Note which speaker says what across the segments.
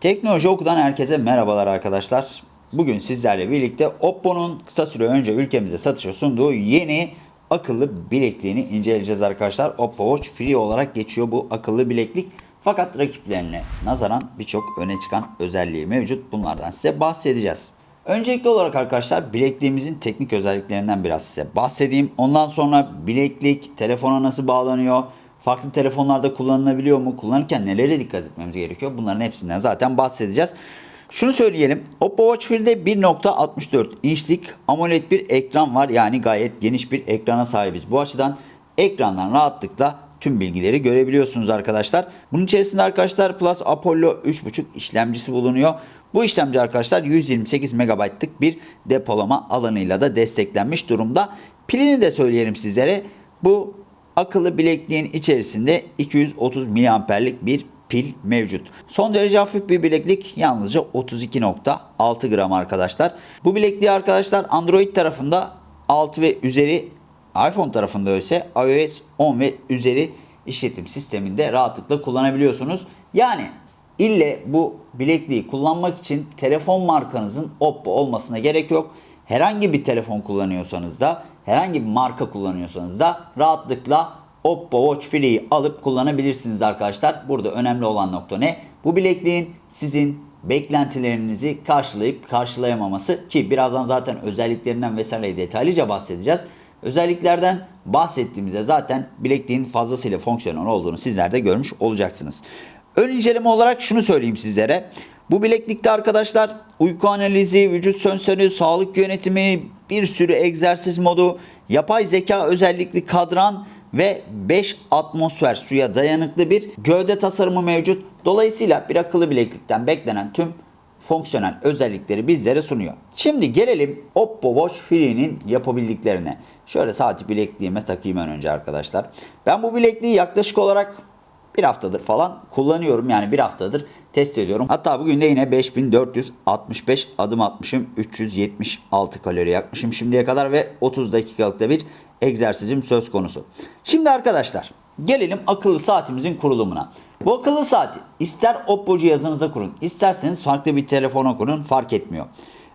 Speaker 1: Teknoloji Oku'dan herkese merhabalar arkadaşlar. Bugün sizlerle birlikte Oppo'nun kısa süre önce ülkemize satışa sunduğu yeni akıllı bilekliğini inceleyeceğiz arkadaşlar. Oppo Watch Free olarak geçiyor bu akıllı bileklik. Fakat rakiplerine nazaran birçok öne çıkan özelliği mevcut. Bunlardan size bahsedeceğiz. Öncelikli olarak arkadaşlar bilekliğimizin teknik özelliklerinden biraz size bahsedeyim. Ondan sonra bileklik telefona nasıl bağlanıyor? Farklı telefonlarda kullanılabiliyor mu? Kullanırken nelere dikkat etmemiz gerekiyor? Bunların hepsinden zaten bahsedeceğiz. Şunu söyleyelim. Oppo Watch Free'de 1.64 inçlik AMOLED bir ekran var. Yani gayet geniş bir ekrana sahibiz. Bu açıdan ekrandan rahatlıkla tüm bilgileri görebiliyorsunuz arkadaşlar. Bunun içerisinde arkadaşlar Plus Apollo 3.5 işlemcisi bulunuyor. Bu işlemci arkadaşlar 128 MB'lık bir depolama alanıyla da desteklenmiş durumda. Pilini de söyleyelim sizlere. Bu akıllı bilekliğin içerisinde 230 mAh'lik bir pil mevcut. Son derece hafif bir bileklik yalnızca 32.6 gram arkadaşlar. Bu bilekliği arkadaşlar Android tarafında 6 ve üzeri iPhone tarafında ise iOS 10 ve üzeri işletim sisteminde rahatlıkla kullanabiliyorsunuz. Yani ille bu bilekliği kullanmak için telefon markanızın Oppo olmasına gerek yok. Herhangi bir telefon kullanıyorsanız da herhangi bir marka kullanıyorsanız da rahatlıkla Oppo Watch Free'yi alıp kullanabilirsiniz arkadaşlar. Burada önemli olan nokta ne? Bu bilekliğin sizin beklentilerinizi karşılayıp karşılayamaması ki birazdan zaten özelliklerinden vesaire detaylıca bahsedeceğiz. Özelliklerden bahsettiğimizde zaten bilekliğin fazlasıyla fonksiyonel olduğunu sizler de görmüş olacaksınız. Ön inceleme olarak şunu söyleyeyim sizlere. Bu bileklikte arkadaşlar uyku analizi, vücut sensörü, sağlık yönetimi, bir sürü egzersiz modu, yapay zeka özellikli kadran ve 5 atmosfer suya dayanıklı bir gövde tasarımı mevcut. Dolayısıyla bir akıllı bileklikten beklenen tüm fonksiyonel özellikleri bizlere sunuyor. Şimdi gelelim Oppo Watch Free'nin yapabildiklerine. Şöyle saati bilekliğime takayım ön önce arkadaşlar. Ben bu bilekliği yaklaşık olarak bir haftadır falan kullanıyorum. Yani bir haftadır test ediyorum. Hatta bugün de yine 5465 adım atmışım. 376 kalori yakmışım şimdiye kadar ve 30 dakikalık da bir egzersizim söz konusu. Şimdi arkadaşlar gelelim akıllı saatimizin kurulumuna. Bu akıllı saati ister Oppo cihazınıza kurun, isterseniz farklı bir telefona kurun fark etmiyor.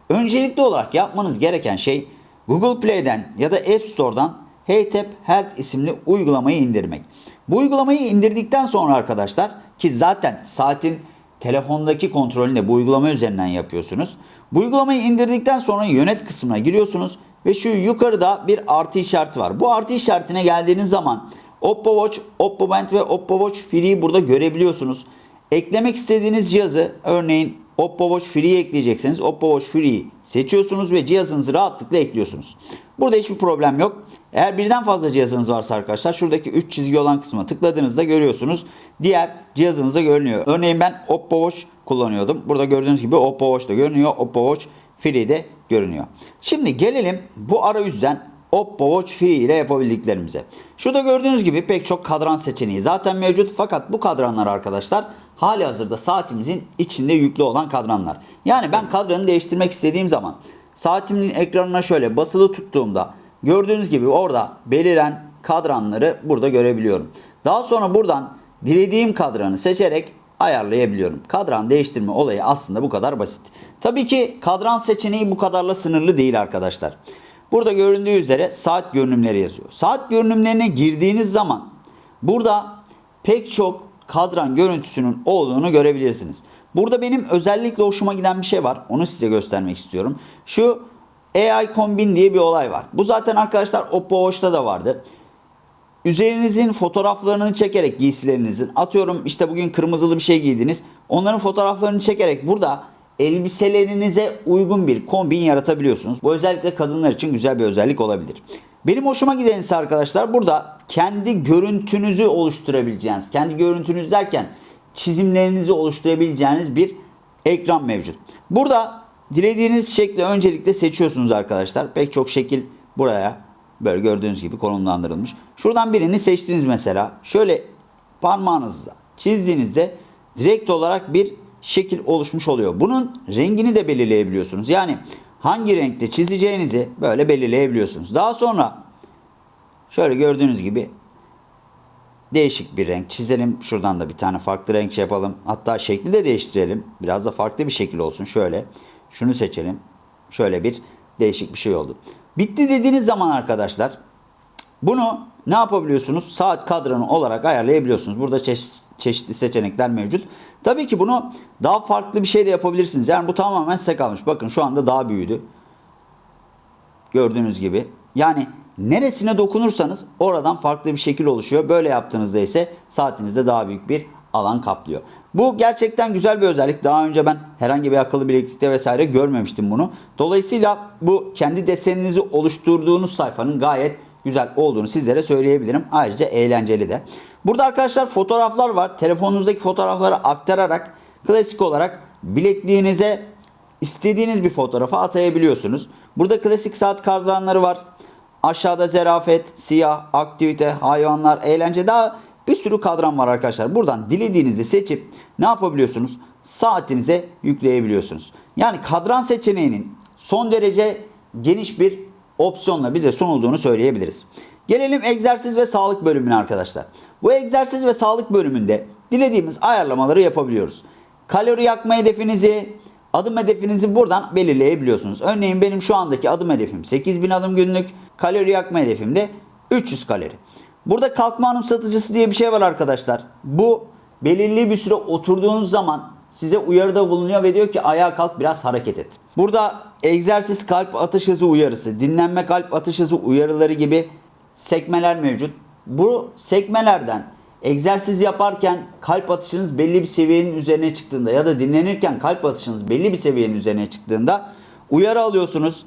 Speaker 1: Öncelikli olarak yapmanız gereken şey Google Play'den ya da App Store'dan HeyTap Health isimli uygulamayı indirmek. Bu uygulamayı indirdikten sonra arkadaşlar ki zaten saatin telefondaki kontrolünü de bu uygulama üzerinden yapıyorsunuz. Bu uygulamayı indirdikten sonra yönet kısmına giriyorsunuz ve şu yukarıda bir artı işareti var. Bu artı işaretine geldiğiniz zaman Oppo Watch, Oppo Band ve Oppo Watch Free'yi burada görebiliyorsunuz. Eklemek istediğiniz cihazı örneğin Oppo Watch Free'yi ekleyecekseniz Oppo Watch Free'yi seçiyorsunuz ve cihazınızı rahatlıkla ekliyorsunuz. Burada hiçbir problem yok. Eğer birden fazla cihazınız varsa arkadaşlar şuradaki 3 çizgi olan kısma tıkladığınızda görüyorsunuz. Diğer cihazınızda görünüyor. Örneğin ben Oppo Watch kullanıyordum. Burada gördüğünüz gibi Oppo Watch da görünüyor. Oppo Watch Free de görünüyor. Şimdi gelelim bu arayüzden Oppo Watch Free ile yapabildiklerimize. Şurada gördüğünüz gibi pek çok kadran seçeneği zaten mevcut. Fakat bu kadranlar arkadaşlar hali hazırda saatimizin içinde yüklü olan kadranlar. Yani ben kadranı değiştirmek istediğim zaman saatimin ekranına şöyle basılı tuttuğumda gördüğünüz gibi orada beliren kadranları burada görebiliyorum. Daha sonra buradan dilediğim kadranı seçerek ayarlayabiliyorum. Kadran değiştirme olayı aslında bu kadar basit. Tabii ki kadran seçeneği bu kadarla sınırlı değil arkadaşlar. Burada göründüğü üzere saat görünümleri yazıyor. Saat görünümlerine girdiğiniz zaman burada pek çok kadran görüntüsünün olduğunu görebilirsiniz. Burada benim özellikle hoşuma giden bir şey var. Onu size göstermek istiyorum. Şu AI Kombin diye bir olay var. Bu zaten arkadaşlar Oppo Watch'ta da vardı. Üzerinizin fotoğraflarını çekerek giysilerinizin atıyorum işte bugün kırmızılı bir şey giydiniz. Onların fotoğraflarını çekerek burada elbiselerinize uygun bir kombin yaratabiliyorsunuz. Bu özellikle kadınlar için güzel bir özellik olabilir. Benim hoşuma giden ise arkadaşlar burada kendi görüntünüzü oluşturabileceğiniz, kendi görüntünüz derken çizimlerinizi oluşturabileceğiniz bir ekran mevcut. Burada dilediğiniz şekli öncelikle seçiyorsunuz arkadaşlar. Pek çok şekil buraya böyle gördüğünüz gibi konumlandırılmış. Şuradan birini seçtiniz mesela. Şöyle parmağınızla çizdiğinizde direkt olarak bir şekil oluşmuş oluyor. Bunun rengini de belirleyebiliyorsunuz. Yani hangi renkte çizeceğinizi böyle belirleyebiliyorsunuz. Daha sonra şöyle gördüğünüz gibi değişik bir renk çizelim. Şuradan da bir tane farklı renk şey yapalım. Hatta şekli de değiştirelim. Biraz da farklı bir şekil olsun. Şöyle. Şunu seçelim. Şöyle bir değişik bir şey oldu. Bitti dediğiniz zaman arkadaşlar bunu ne yapabiliyorsunuz? Saat kadranı olarak ayarlayabiliyorsunuz. Burada çeşit, çeşitli seçenekler mevcut. Tabii ki bunu daha farklı bir şey de yapabilirsiniz. Yani bu tamamen size kalmış. Bakın şu anda daha büyüdü. Gördüğünüz gibi. Yani neresine dokunursanız oradan farklı bir şekil oluşuyor. Böyle yaptığınızda ise saatinizde daha büyük bir alan kaplıyor. Bu gerçekten güzel bir özellik. Daha önce ben herhangi bir akıllı bileklikte vesaire görmemiştim bunu. Dolayısıyla bu kendi deseninizi oluşturduğunuz sayfanın gayet güzel olduğunu sizlere söyleyebilirim. Ayrıca eğlenceli de. Burada arkadaşlar fotoğraflar var. Telefonunuzdaki fotoğrafları aktararak klasik olarak bilekliğinize istediğiniz bir fotoğrafı atayabiliyorsunuz. Burada klasik saat kadranları var. Aşağıda zerafet, siyah, aktivite, hayvanlar, eğlence daha bir sürü kadran var arkadaşlar. Buradan dilediğinizi seçip ne yapabiliyorsunuz? Saatinize yükleyebiliyorsunuz. Yani kadran seçeneğinin son derece geniş bir opsiyonla bize sunulduğunu söyleyebiliriz. Gelelim egzersiz ve sağlık bölümüne arkadaşlar. Bu egzersiz ve sağlık bölümünde dilediğimiz ayarlamaları yapabiliyoruz. Kalori yakma hedefinizi, adım hedefinizi buradan belirleyebiliyorsunuz. Örneğin benim şu andaki adım hedefim 8000 adım günlük, kalori yakma hedefim de 300 kalori. Burada kalkma anımsatıcısı diye bir şey var arkadaşlar. Bu belirli bir süre oturduğunuz zaman size uyarıda bulunuyor ve diyor ki ayağa kalk biraz hareket et. Burada egzersiz kalp atış hızı uyarısı, dinlenme kalp atış hızı uyarıları gibi sekmeler mevcut. Bu sekmelerden egzersiz yaparken kalp atışınız belli bir seviyenin üzerine çıktığında ya da dinlenirken kalp atışınız belli bir seviyenin üzerine çıktığında uyarı alıyorsunuz.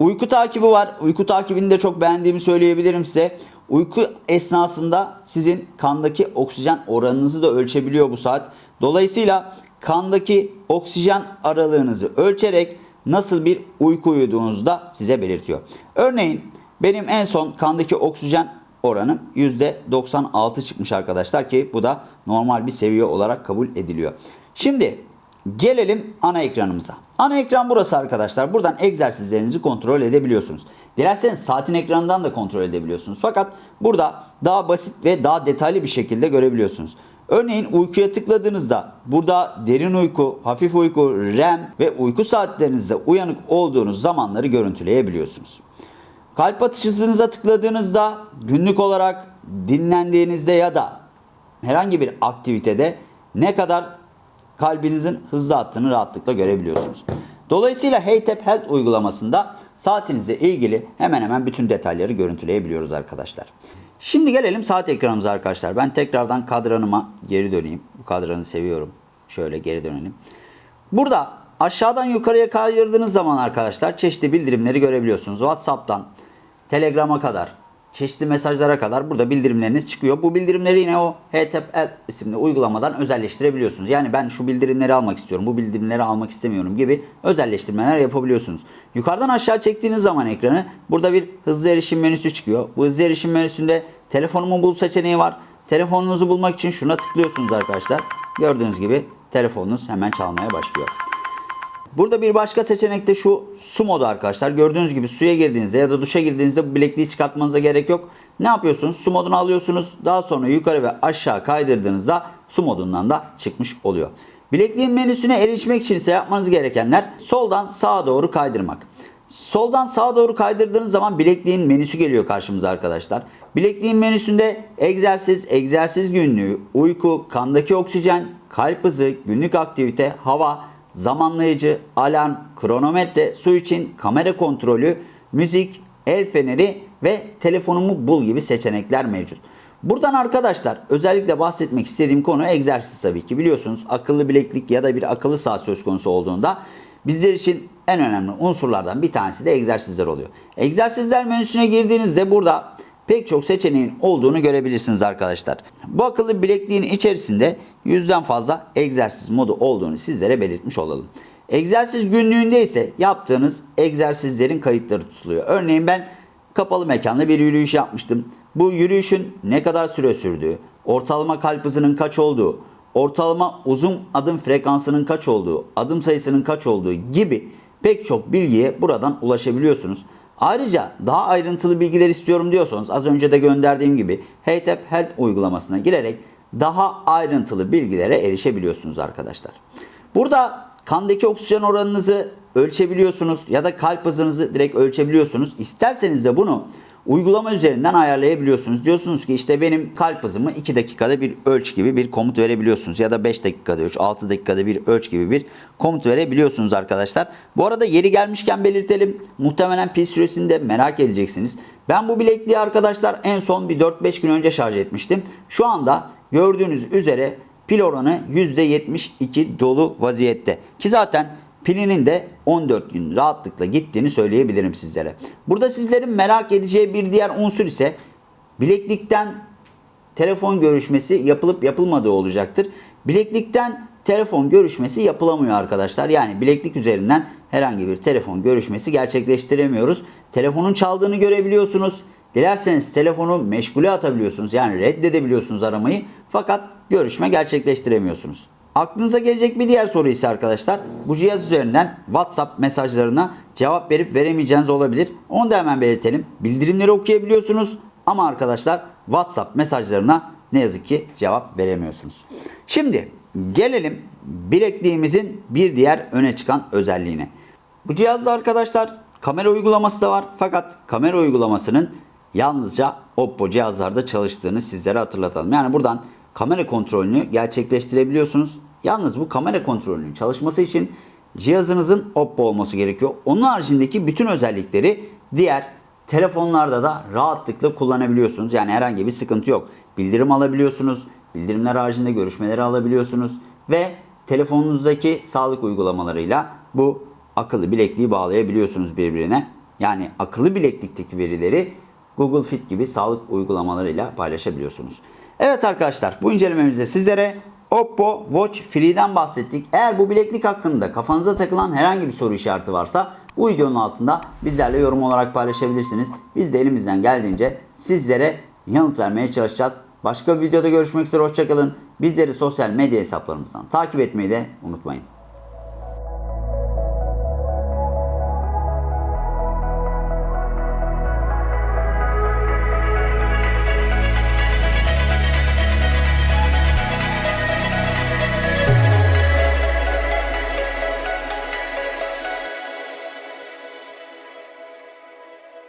Speaker 1: Uyku takibi var. Uyku takibini de çok beğendiğimi söyleyebilirim size. Uyku esnasında sizin kandaki oksijen oranınızı da ölçebiliyor bu saat. Dolayısıyla kandaki oksijen aralığınızı ölçerek nasıl bir uyku uyuduğunuzu da size belirtiyor. Örneğin benim en son kandaki oksijen oranım %96 çıkmış arkadaşlar ki bu da normal bir seviye olarak kabul ediliyor. Şimdi gelelim ana ekranımıza. Ana ekran burası arkadaşlar. Buradan egzersizlerinizi kontrol edebiliyorsunuz. Dilerseniz saatin ekranından da kontrol edebiliyorsunuz. Fakat burada daha basit ve daha detaylı bir şekilde görebiliyorsunuz. Örneğin uykuya tıkladığınızda burada derin uyku, hafif uyku, REM ve uyku saatlerinizde uyanık olduğunuz zamanları görüntüleyebiliyorsunuz. Kalp atış hızınıza tıkladığınızda günlük olarak dinlendiğinizde ya da herhangi bir aktivitede ne kadar kalbinizin hızlı attığını rahatlıkla görebiliyorsunuz. Dolayısıyla HeyTap Health uygulamasında saatinizle ilgili hemen hemen bütün detayları görüntüleyebiliyoruz arkadaşlar. Şimdi gelelim saat ekranımıza arkadaşlar. Ben tekrardan kadranıma geri döneyim. Bu kadranı seviyorum. Şöyle geri dönelim. Burada aşağıdan yukarıya kaydırdığınız zaman arkadaşlar çeşitli bildirimleri görebiliyorsunuz. WhatsApp'tan Telegram'a kadar, çeşitli mesajlara kadar burada bildirimleriniz çıkıyor. Bu bildirimleri yine o HTTP isimli uygulamadan özelleştirebiliyorsunuz. Yani ben şu bildirimleri almak istiyorum, bu bildirimleri almak istemiyorum gibi özelleştirmeler yapabiliyorsunuz. Yukarıdan aşağı çektiğiniz zaman ekranı burada bir hızlı erişim menüsü çıkıyor. Bu hızlı erişim menüsünde telefonumu bul seçeneği var. Telefonunuzu bulmak için şuna tıklıyorsunuz arkadaşlar. Gördüğünüz gibi telefonunuz hemen çalmaya başlıyor. Burada bir başka seçenek de şu su modu arkadaşlar. Gördüğünüz gibi suya girdiğinizde ya da duşa girdiğinizde bu bilekliği çıkartmanıza gerek yok. Ne yapıyorsunuz? Su modunu alıyorsunuz. Daha sonra yukarı ve aşağı kaydırdığınızda su modundan da çıkmış oluyor. Bilekliğin menüsüne erişmek için ise yapmanız gerekenler soldan sağa doğru kaydırmak. Soldan sağa doğru kaydırdığınız zaman bilekliğin menüsü geliyor karşımıza arkadaşlar. Bilekliğin menüsünde egzersiz, egzersiz günlüğü, uyku, kandaki oksijen, kalp hızı, günlük aktivite, hava, zamanlayıcı, alarm, kronometre, su için kamera kontrolü, müzik, el feneri ve telefonumu bul gibi seçenekler mevcut. Buradan arkadaşlar özellikle bahsetmek istediğim konu egzersiz tabii ki. Biliyorsunuz akıllı bileklik ya da bir akıllı saat söz konusu olduğunda bizler için en önemli unsurlardan bir tanesi de egzersizler oluyor. Egzersizler menüsüne girdiğinizde burada pek çok seçeneğin olduğunu görebilirsiniz arkadaşlar. Bu akıllı bilekliğin içerisinde yüzden fazla egzersiz modu olduğunu sizlere belirtmiş olalım. Egzersiz günlüğünde ise yaptığınız egzersizlerin kayıtları tutuluyor. Örneğin ben kapalı mekanda bir yürüyüş yapmıştım. Bu yürüyüşün ne kadar süre sürdüğü, ortalama kalp hızının kaç olduğu, ortalama uzun adım frekansının kaç olduğu, adım sayısının kaç olduğu gibi pek çok bilgiye buradan ulaşabiliyorsunuz. Ayrıca daha ayrıntılı bilgiler istiyorum diyorsanız az önce de gönderdiğim gibi HeyTap Health uygulamasına girerek daha ayrıntılı bilgilere erişebiliyorsunuz arkadaşlar. Burada kandaki oksijen oranınızı ölçebiliyorsunuz ya da kalp hızınızı direkt ölçebiliyorsunuz. İsterseniz de bunu uygulama üzerinden ayarlayabiliyorsunuz. Diyorsunuz ki işte benim kalp hızımı 2 dakikada bir ölç gibi bir komut verebiliyorsunuz. Ya da 5 dakikada ölç, 6 dakikada bir ölç gibi bir komut verebiliyorsunuz arkadaşlar. Bu arada yeri gelmişken belirtelim. Muhtemelen pil süresini de merak edeceksiniz. Ben bu bilekliği arkadaşlar en son bir 4-5 gün önce şarj etmiştim. Şu anda gördüğünüz üzere pil oranı %72 dolu vaziyette. Ki zaten pilinin de 14 gün rahatlıkla gittiğini söyleyebilirim sizlere. Burada sizlerin merak edeceği bir diğer unsur ise bileklikten telefon görüşmesi yapılıp yapılmadığı olacaktır. Bileklikten telefon görüşmesi yapılamıyor arkadaşlar. Yani bileklik üzerinden herhangi bir telefon görüşmesi gerçekleştiremiyoruz. Telefonun çaldığını görebiliyorsunuz. Dilerseniz telefonu meşgule atabiliyorsunuz. Yani reddedebiliyorsunuz aramayı. Fakat görüşme gerçekleştiremiyorsunuz. Aklınıza gelecek bir diğer soru ise arkadaşlar bu cihaz üzerinden WhatsApp mesajlarına cevap verip veremeyeceğiniz olabilir. Onu da hemen belirtelim. Bildirimleri okuyabiliyorsunuz ama arkadaşlar WhatsApp mesajlarına ne yazık ki cevap veremiyorsunuz. Şimdi gelelim bilekliğimizin bir diğer öne çıkan özelliğine. Bu cihazda arkadaşlar kamera uygulaması da var fakat kamera uygulamasının yalnızca Oppo cihazlarda çalıştığını sizlere hatırlatalım. Yani buradan kamera kontrolünü gerçekleştirebiliyorsunuz. Yalnız bu kamera kontrolünün çalışması için cihazınızın Oppo olması gerekiyor. Onun haricindeki bütün özellikleri diğer telefonlarda da rahatlıkla kullanabiliyorsunuz. Yani herhangi bir sıkıntı yok. Bildirim alabiliyorsunuz. Bildirimler haricinde görüşmeleri alabiliyorsunuz. Ve telefonunuzdaki sağlık uygulamalarıyla bu akıllı bilekliği bağlayabiliyorsunuz birbirine. Yani akıllı bileklikteki verileri Google Fit gibi sağlık uygulamalarıyla paylaşabiliyorsunuz. Evet arkadaşlar bu incelememizde sizlere Oppo Watch Free'den bahsettik. Eğer bu bileklik hakkında kafanıza takılan herhangi bir soru işareti varsa bu videonun altında bizlerle yorum olarak paylaşabilirsiniz. Biz de elimizden geldiğince sizlere yanıt vermeye çalışacağız. Başka bir videoda görüşmek üzere hoşçakalın. Bizleri sosyal medya hesaplarımızdan takip etmeyi de unutmayın.